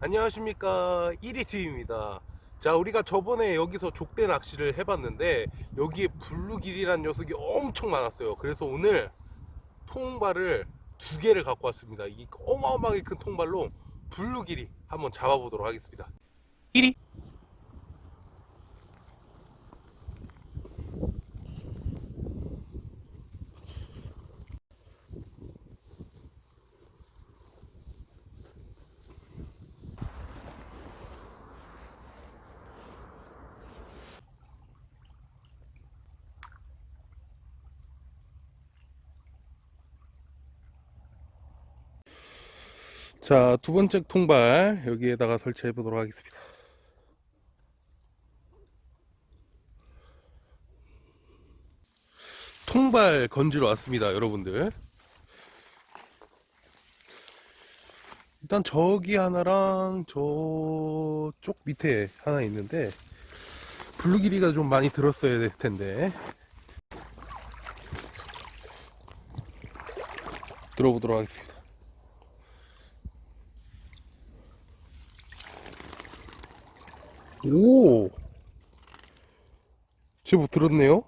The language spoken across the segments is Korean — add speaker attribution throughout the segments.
Speaker 1: 안녕하십니까. 1위TV입니다. 자 우리가 저번에 여기서 족대 낚시를 해봤는데 여기에 블루길이라는 녀석이 엄청 많았어요. 그래서 오늘 통발을 두 개를 갖고 왔습니다. 이 어마어마하게 큰 통발로 블루길이 한번 잡아보도록 하겠습니다. 1위 자, 두 번째 통발 여기에다가 설치해 보도록 하겠습니다. 통발 건지러 왔습니다, 여러분들. 일단 저기 하나랑 저쪽 밑에 하나 있는데 블루길이가 좀 많이 들었어야 될 텐데 들어보도록 하겠습니다. 오! 제법 들었네요?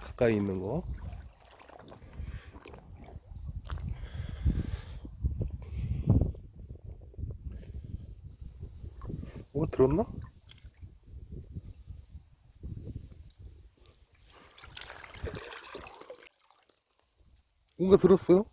Speaker 1: 가까이 있는 거. 뭐가 들었나? 뭔가 들었어요?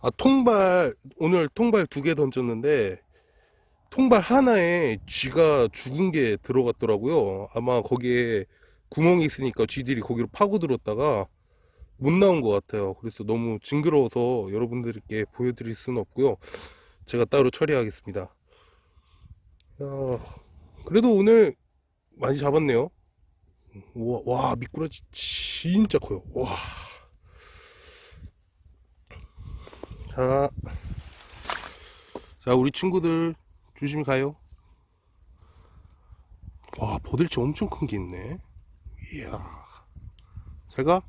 Speaker 1: 아, 통발, 오늘 통발 두 개 던졌는데, 통발 하나에 쥐가 죽은 게 들어갔더라고요. 아마 거기에 구멍이 있으니까 쥐들이 거기로 파고들었다가 못 나온 것 같아요. 그래서 너무 징그러워서 여러분들께 보여드릴 수는 없고요. 제가 따로 처리하겠습니다. 야, 그래도 오늘 많이 잡았네요. 와, 와 미꾸라지 진짜 커요. 와. 자, 자 우리 친구들 조심히 가요. 와, 버들치 엄청 큰 게 있네. 이야. 잘 가?